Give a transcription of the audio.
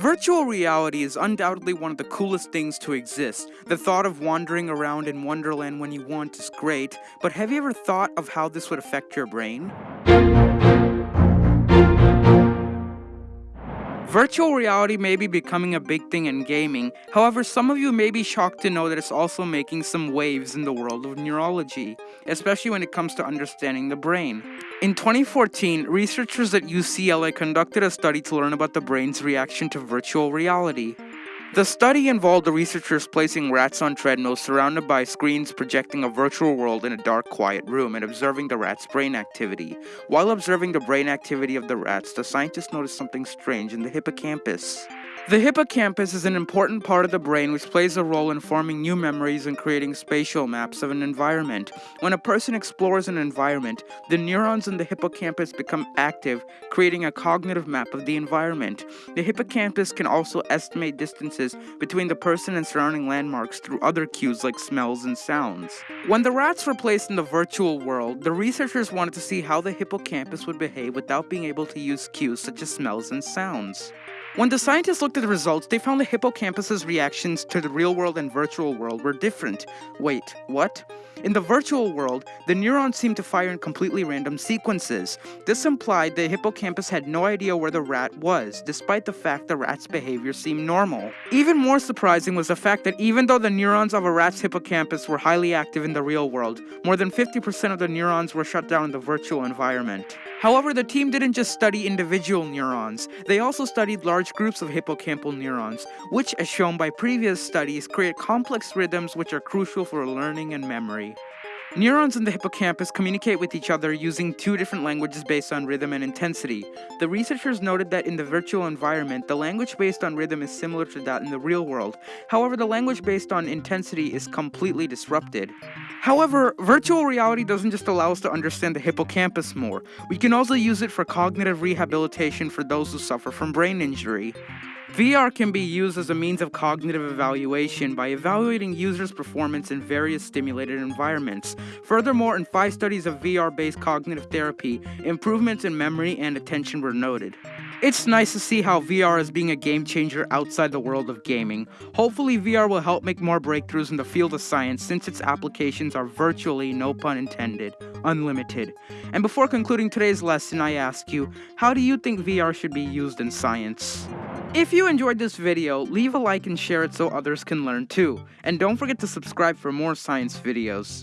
Virtual reality is undoubtedly one of the coolest things to exist. The thought of wandering around in Wonderland when you want is great, but have you ever thought of how this would affect your brain? Virtual reality may be becoming a big thing in gaming, however, some of you may be shocked to know that it's also making some waves in the world of neurology, especially when it comes to understanding the brain. In 2014, researchers at UCLA conducted a study to learn about the brain's reaction to virtual reality. The study involved the researchers placing rats on treadmills surrounded by screens projecting a virtual world in a dark, quiet room and observing the rats' brain activity. While observing the brain activity of the rats, the scientists noticed something strange in the hippocampus. The hippocampus is an important part of the brain which plays a role in forming new memories and creating spatial maps of an environment. When a person explores an environment, the neurons in the hippocampus become active, creating a cognitive map of the environment. The hippocampus can also estimate distances between the person and surrounding landmarks through other cues like smells and sounds. When the rats were placed in the virtual world, the researchers wanted to see how the hippocampus would behave without being able to use cues such as smells and sounds. When the scientists looked at the results, they found the hippocampus's reactions to the real world and virtual world were different. Wait, what? In the virtual world, the neurons seemed to fire in completely random sequences. This implied the hippocampus had no idea where the rat was, despite the fact the rat's behavior seemed normal. Even more surprising was the fact that even though the neurons of a rat's hippocampus were highly active in the real world, more than 50% of the neurons were shut down in the virtual environment. However, the team didn't just study individual neurons, they also studied large groups of hippocampal neurons, which, as shown by previous studies, create complex rhythms which are crucial for learning and memory. Neurons in the hippocampus communicate with each other using two different languages based on rhythm and intensity. The researchers noted that in the virtual environment, the language based on rhythm is similar to that in the real world. However, the language based on intensity is completely disrupted. However, virtual reality doesn't just allow us to understand the hippocampus more, we can also use it for cognitive rehabilitation for those who suffer from brain injury. VR can be used as a means of cognitive evaluation by evaluating users' performance in various stimulated environments. Furthermore, in five studies of VR-based cognitive therapy, improvements in memory and attention were noted. It's nice to see how VR is being a game changer outside the world of gaming. Hopefully VR will help make more breakthroughs in the field of science since its applications are virtually, no pun intended, unlimited. And before concluding today's lesson, I ask you, how do you think VR should be used in science? If you enjoyed this video, leave a like and share it so others can learn too. And don't forget to subscribe for more science videos.